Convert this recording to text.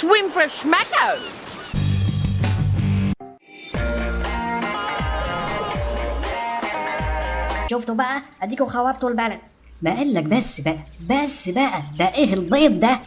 swim for schmackos. شفتوا بقى؟ اديكوا خوابتوا البلد بقول لك بس بقى بس بقى ده إيه البيض ده؟